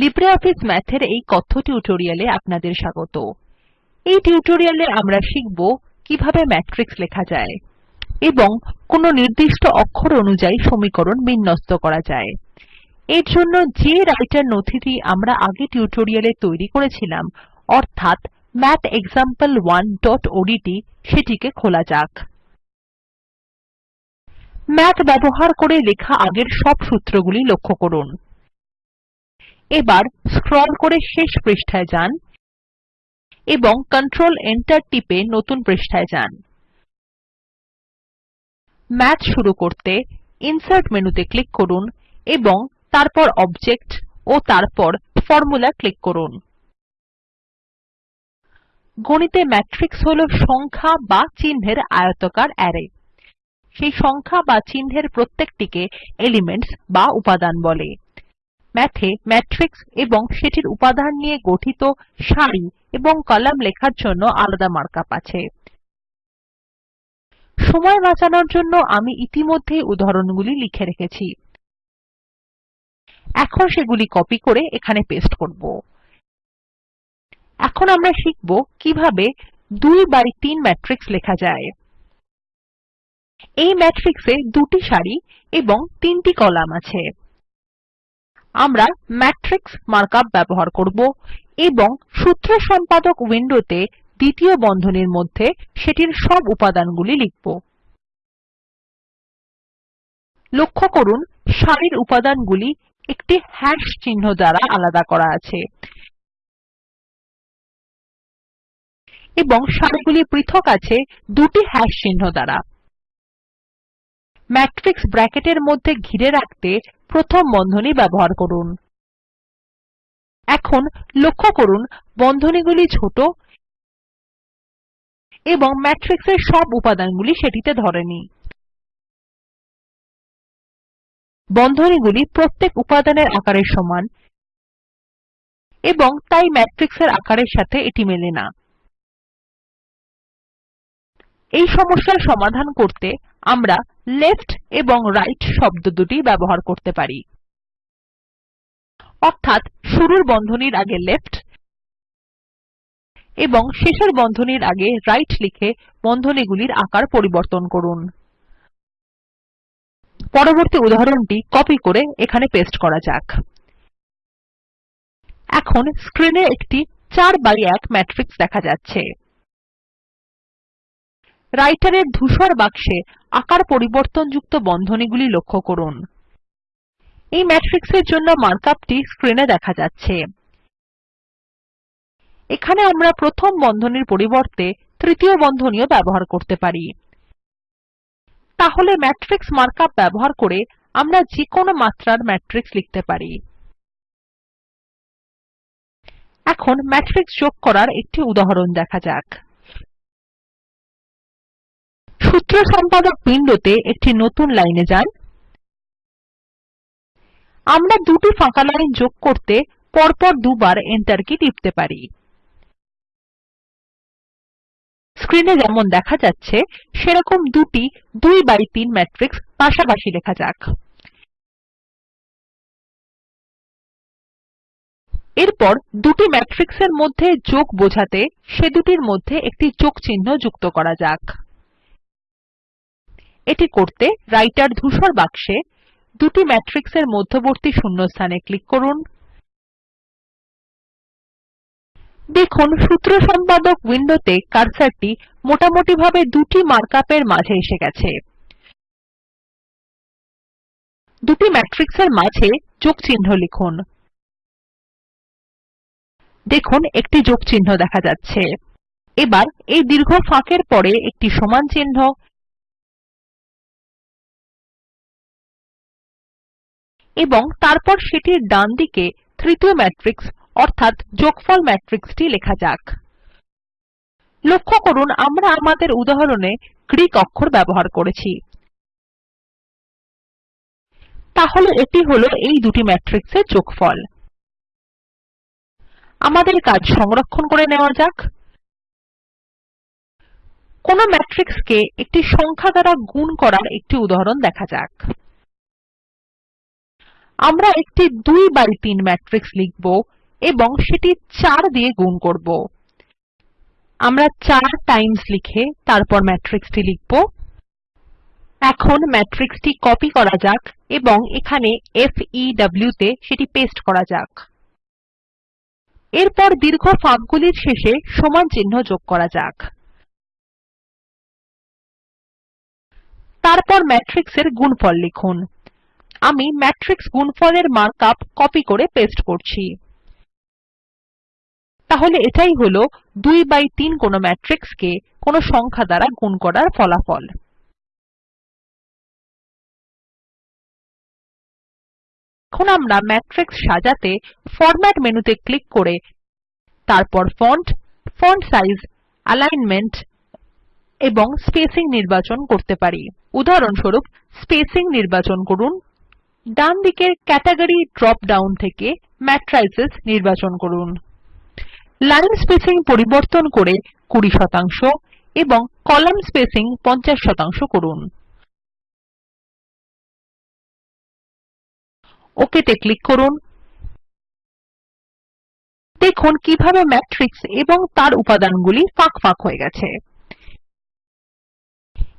LibreOffice Math এর এই কথ্য টিউটোরিয়ালে আপনাদের স্বাগত। এই টিউটোরিয়ালে আমরা শিখব কীভাবে ম্যাট্রিক্স লেখা যায় এবং কোন নির্দিষ্ট অক্ষর অনুযায়ী সমীকরণ বিন্যস্ত করা যায়। এর জন্য যে রাইটার নথিটি আমরা আগে টিউটোরিয়ালে তৈরি করেছিলাম, অর্থাৎ mathexample1ওডিটি সেটিকে খোলা যাক। ম্যাথ ব্যবহার করে লেখা আগের সব সূত্রগুলি লক্ষ্য করুন। এবার স্ক্রল করে শেষ পৃষ্ঠায় যান এবং কন্ট্রোল Enter টিপে নতুন পৃষ্ঠায় যান। মাথ শুরু করতে ইনসার্ট মেনুতে ক্লিক করুন এবং তারপর অবজেক্ট ও তারপর ফরমুলা ক্লিক করুন। গণিতে ম্যাট্রিক্স হল সংখ্যা বা চিহ্নের আয়তকার অ্যারে। সেই সংখ্যা বা চিহ্নের প্রত্যেকটিকে এলিমেন্টস বা উপাদান বলে। এ ম্যাট্রিক্স এবং সেটির উপাদান নিয়ে গঠিত সারি এবং কলাম লেখার জন্য আলাদা মার্ক আপ আছে। সময় বাঁচানোর জন্য আমি ইতিমধ্যেই উদাহরণগুলি লিখে রেখেছি। এখন সেগুলি কপি করে এখানে পেস্ট করব। এখন আমরা শিখব কীভাবে 2 বাই 3 ম্যাট্রিক্স লেখা যায়। এই ম্যাট্রিক্সে দুটি সারি এবং তিনটি কলাম আছে। আমরা ম্যাট্রিক্স মার্ক আপ ব্যবহার করব এবং সূত্র সম্পাদক উইন্ডোতে দ্বিতীয় বন্ধনীর মধ্যে সেটির সব উপাদানগুলি লিখব। লক্ষ্য করুন, সারির উপাদানগুলি একটি হ্যাশ চিহ্ন দ্বারা আলাদা করা আছে এবং সারিগুলি পৃথক আছে দুটি হ্যাশ চিহ্ন দ্বারা। ম্যাট্রিক্স ব্র্যাকেটের মধ্যে ঘিরে রাখতে প্রথম বন্ধনী ব্যবহার করুন। এখন লক্ষ্য করুন বন্ধনীগুলি ছোট এবং ম্যাট্রিক্স এর সব উপাদানগুলি সেটিতে ধরেনি বন্ধনীগুলি প্রত্যেক উপাদানের আকারের সমান এবং তাই ম্যাট্রিক্সের আকারের সাথে এটি মেলে না। এই সমস্যার সমাধান করতে আমরা লেফ্ট এবং রাইট শব্দ দুটি ব্যবহার করতে পারি। অর্থাৎ শুরুর বন্ধনীর আগে লেফ্ট এবং শেষের বন্ধনীর আগে রাইট লিখে বন্ধনীগুলির আকার পরিবর্তন করুন। পরবর্তী উদাহরণটি কপি করে এখানে পেস্ট করা যাক। এখন স্ক্রিনে একটি 4 বাই 1 ম্যাট্রিক্স দেখা যাচ্ছে। এর ধূসর বাক্সে আকার পরিবর্তনযুক্ত বন্ধনীগুলি লক্ষ্য করুন। এই ম্যাট্রিক্স এর জন্য মার্ক আপটি স্ক্রিনে দেখা যাচ্ছে। এখানে আমরা প্রথম বন্ধনীর পরিবর্তে তৃতীয় বন্ধনীও ব্যবহার করতে পারি। তাহলে ম্যাট্রিক্স মার্ক আপ ব্যবহার করে আমরা যেকোনো মাত্রার ম্যাট্রিক্স লিখতে পারি। এখন ম্যাট্রিক্স যোগ করার একটি উদাহরণ দেখা যাক। সূত্র সম্পাদক উইন্ডোতে একটি নতুন লাইনে যান। আমরা দুটি ফাঁকা লাইন যোগ করতে পরপর দুবার Enter কী টিপতে পারি। স্ক্রিনে যেমন দেখা যাচ্ছে, সেরকম দুটি 2 বাই 3 ম্যাট্রিক্স পাশাপাশি লেখা যাক। এরপর দুটি ম্যাট্রিক্সের মধ্যে যোগ বোঝাতে সে দুটির মধ্যে একটি যোগ চিহ্ন যুক্ত করা যাক। এটি করতে রাইটার ধূসর বাক্সে দুটি ম্যাট্রিক্স এর মধ্যবর্তী শূন্যস্থানে ক্লিক করুন। দেখুন, সূত্র সম্পাদক উইন্ডোতে কার্সারটি মোটামুটিভাবে দুটি মার্ক আপের মাঝে এসে গেছে। দুটি ম্যাট্রিক্স এর মাঝে যোগচিহ্ন লিখুন। দেখুন, একটি যোগচিহ্ন দেখা যাচ্ছে। এবার এই দীর্ঘ ফাঁকের পরে একটি সমান চিহ্ন এবং তারপর সেটির ডানদিকে তৃতীয় ম্যাট্রিক্স অর্থাৎ যোগফল ম্যাট্রিক্সটি লেখা যাক। লক্ষ্য করুন, আমরা আমাদের উদাহরণে গ্রীক অক্ষর ব্যবহার করেছি। তাহলে এটি হল এই দুটি ম্যাট্রিক্স এর যোগফল। আমাদের কাজ সংরক্ষণ করে নেওয়া যাক। কোন ম্যাট্রিক্সকে একটি সংখ্যা দ্বারা গুণ করার একটি উদাহরণ দেখা যাক। আমরা একটি 2 বাই 3 ম্যাট্রিক্স লিখব এবং সেটি 4 দিয়ে গুণ করব। আমরা 4 টাইমস লিখে তারপর ম্যাট্রিক্সটি লিখব। এখন ম্যাট্রিক্সটি কপি করা যাক এবং এখানে ফেউ তে সেটি পেস্ট করা যাক। এরপর দীর্ঘ ফাঁকগুলির শেষে সমান চিহ্ন যোগ করা যাক। তারপর ম্যাট্রিক্সের গুণফল লিখুন। আমি ম্যাট্রিক্স গুণফলের মার্ক আপ কপি করে পেস্ট করছি। তাহলে এটাই হল 2 বাই 3 কোনো ম্যাট্রিক্স কে কোনো সংখ্যা দ্বারা গুণ করার ফলাফল। এখন আমরা ম্যাট্রিক্স সাজাতে ফরম্যাট মেনুতে ক্লিক করে তারপর ফন্ট ফন্ট সাইজ অ্যালিগ্নমেন্ট এবং স্পেসিং নির্বাচন করতে পারি। উদাহরণস্বরূপ স্পেসিং নির্বাচন করুন ডানদিকের ক্যাটাগরি ড্রপ ডাউন থেকে ম্যাট্রিসেস নির্বাচন করুন। লাইন স্পেসিং পরিবর্তন করে 20 শতাংশ এবং কলাম স্পেসিং 50 শতাংশ করুন। ওক তে ক্লিক করুন। দেখুন কীভাবে ম্যাট্রিক্স এবং তার উপাদানগুলি ফাঁক ফাঁক হয়ে গেছে।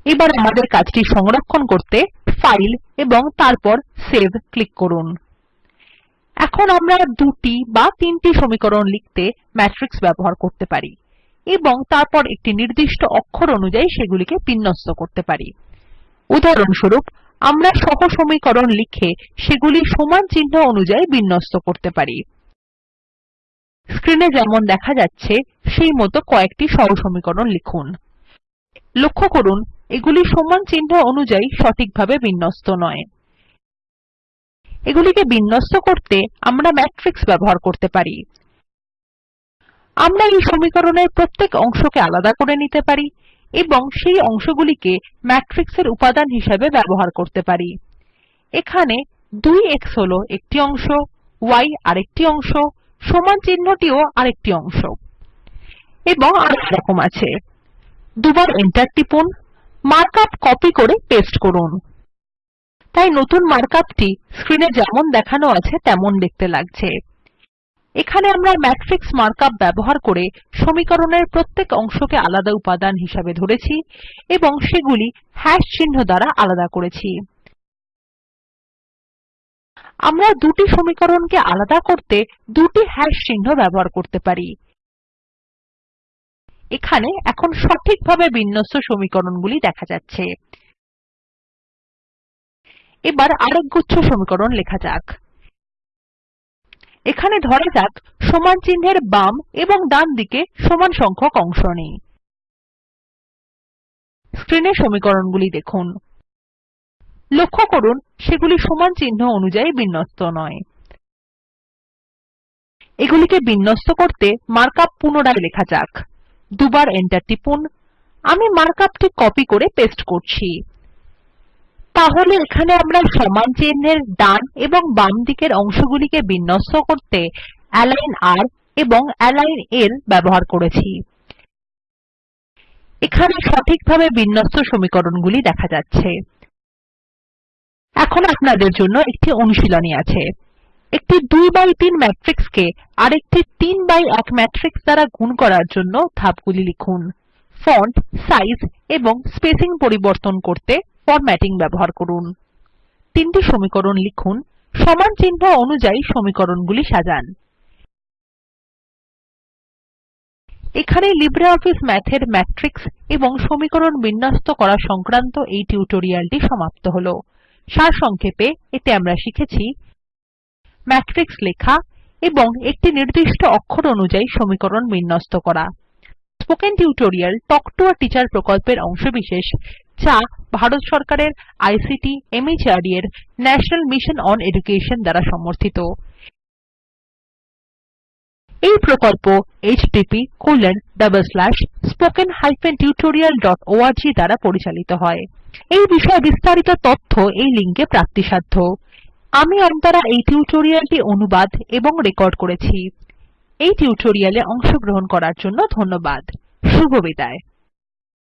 এবার আমাদের কাজটি সংরক্ষণ করতে ফাইল এবং তারপর সেভ ক্লিক করুন। এখন আমরা দুটি বা তিনটি সমীকরণ লিখতে ম্যাট্রিক্স ব্যবহার করতে পারি এবং তারপর একটি নির্দিষ্ট অক্ষর অনুযায়ী সেগুলিকে বিন্যস্ত করতে পারি। উদাহরণস্বরূপ, আমরা সহসমীকরণ লিখে সেগুলি সমান চিহ্ন অনুযায়ী বিন্যস্ত করতে পারি। স্ক্রিনে যেমন দেখা যাচ্ছে সেই মতো কয়েকটি সহসমীকরণ লিখুন। লক্ষ্য করুন এগুলি সমান চিহ্ন অনুযায়ী সঠিকভাবে বিন্যস্ত নয়। এগুলিকে বিন্যস্ত করতে আমরা ম্যাট্রিক্স ব্যবহার করতে পারি। আমরা এই সমীকরণের প্রত্যেক অংশকে আলাদা করে নিতে পারি এবং সেই অংশগুলিকে ম্যাট্রিক্স এর উপাদান হিসাবে ব্যবহার করতে পারি। এখানে 2এক্স হল একটি অংশ, y আরেকটি অংশ, সমান চিহ্নটিও আরেকটি অংশ। এবং আরেক রকম আছে। দুবার এন্টার টিপুন। মার্ক আপ কপি করে পেস্ট করুন। তাই নতুন মার্ক আপটি স্ক্রিনে যেমন দেখানো আছে, তেমন দেখতে লাগছে। এখানে আমরা ম্যাট্রিক্স মার্ক আপ ব্যবহার করে সমীকরণের প্রত্যেক অংশকে আলাদা উপাদান হিসাবে ধরেছি এবং সেগুলি হ্যাশ চিহ্ন দ্বারা আলাদা করেছি। আমরা দুটি সমীকরণকে আলাদা করতে দুটি হ্যাশ চিহ্ন ব্যবহার করতে পারি। এখানে এখন সঠিকভাবে বিন্যস্ত সমীকরণগুলি দেখা যাচ্ছে। এবার আরেক গুচ্ছ সমীকরণ লেখা যাক। এখানে ধরা যাক, সমান চিহ্নের বাম এবং ডান দিকে সমান সংখ্যক অংশ নেই। স্ক্রিনে সমীকরণগুলি দেখুন। লক্ষ্য করুন, সেগুলি সমান চিহ্ন অনুযায়ী বিন্যস্ত নয়। এগুলিকে বিন্যস্ত করতে মার্ক আপ পুনরায় লেখা যাক। দুবার এন্টার টিপুন। আমি মার্ক আপটি কপি করে পেস্ট করছি। তাহলে এখানে আমরা সমান চিহ্নের ডান এবং বাম দিকের অংশগুলিকে বিন্যস্ত করতে অ্যালাইন আর এবং অ্যালাইন l ব্যবহার করেছি। এখানে সঠিকভাবে বিন্যস্ত সমীকরণগুলি দেখা যাচ্ছে। এখন আপনাদের জন্য একটি অনুশীলনী আছে। একটি 2 বাই 3 ম্যাট্রিক্সকে আরেকটি 3 বাই 1 ম্যাট্রিক্স দ্বারা গুণ করার জন্য ধাপগুলি লিখুন। ফন্ট সাইজ এবং স্পেসিং পরিবর্তন করতে ফরম্যাটিং ব্যবহার করুন। তিনটি সমীকরণ লিখুন। সমান চিহ্ন অনুযায়ী সমীকরণগুলি সাজান। এখানে লিব্রিঅফিস এর ম্যাট্রিক্স এবং সমীকরণ বিন্যস্ত করা সংক্রান্ত এই টিউটোরিয়ালটি সমাপ্ত হল। সারসংক্ষেপে এতে আমরা শিখেছি ম্যাট্রিক্স লেখা এবং একটি নির্দিষ্ট অক্ষর অনুযায়ী সমীকরণ বিন্যস্ত করা। Spoken tutorial talk to a teacher প্রকল্পের অংশবিশেষ, যা ভারত সরকারের আইসিটি মাহর্দ এর ন্যাশনাল মিশন অন এডুকেশন দ্বারা সমর্থিত। এই প্রকল্প httpspoken tutorialorg দ্বারা পরিচালিত হয়। এই বিষয়ে বিস্তারিত তথ্য এই লিঙ্কে প্রাপ্তিসাধ্য। আমি অন্তরা এই টিউটোরিয়ালটি অনুবাদ এবং রেকর্ড করেছি। এই টিউটোরিয়ালে অংশগ্রহণ করার জন্য ধন্যবাদ। শুভবিদায়